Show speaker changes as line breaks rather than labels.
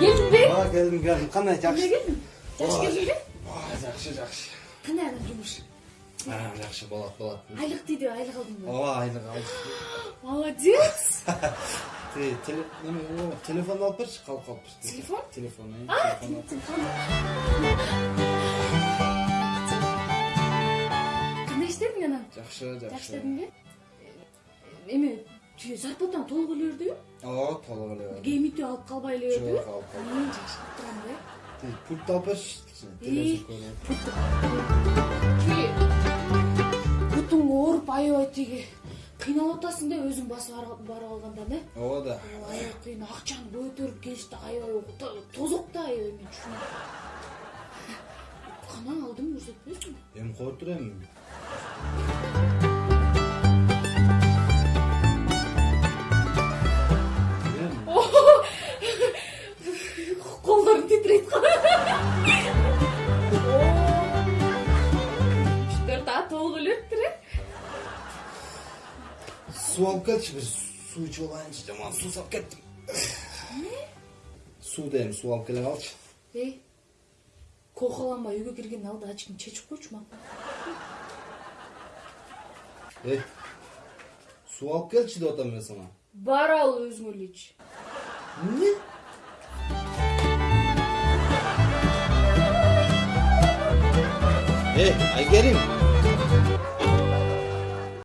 келдиңби
ооба келдим келдим кандай
эмне
жакшы
келдиң жакшы келдиңби
ооба жакшы жакшы
кандай анан жумуш
жакшы болот болот
айлык тийди айлык алдыңбы
ооба айлык алдык
молодец
телефон алып берчи калып калыппыз
Телефон?
телефон э,
А,
телефон алып.
телефон. кандай иштедің анан
жакшы
жакшы
жакшы
иштедиңби эме толук эле бердиби
ооба толук эле
кемитип алып калбай эле бердиби
Жок, алып
жакшы кылып турам да
пульт алып берчи телевизор
бутуң ооруп аябай тиги кыйналып атасың да өзүң басып барып алганда да
ооба да
аябай кыйын акчаны көтөрүп келишти аябай тозок да аябай мен түшүнөм кана алдым көрсөтпөйсүңбү
эми кое тур эми
колдорум титирейт үчтөр дагы толук эле өттүр э
суу алып келчи бир суу ичип алайынчы жаман суусап кеттим суу дейм суу алып келе калчы
эй кокаланбай үйгө киргендин алдында очкиңди чечип койчу макул
эй суу алып келчи деп атам мен сага
бар ал өзүң эле Hey,
I'll get him.